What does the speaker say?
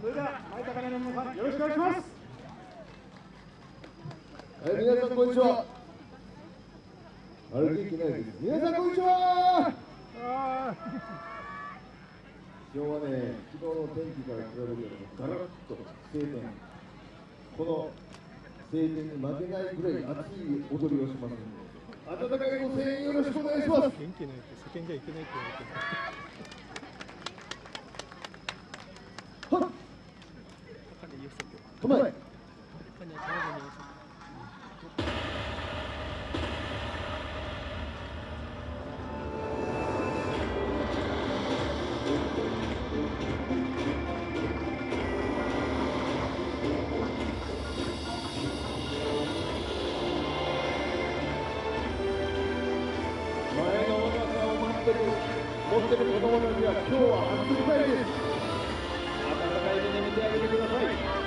それでは前高根の皆さんよろしくお願いしますはい、皆さんこんにちは。歩ききないです。皆さんこんにちは。今日はね、昨日の天気から比べるとガラッと晴天。この晴天に負けないぐらい熱い踊りをしますので、温かいご声援よろしくお願いします。元気ないって叫んじゃいけないって言われて前。持ってる子供たちは今はです温かい目で見てあげてください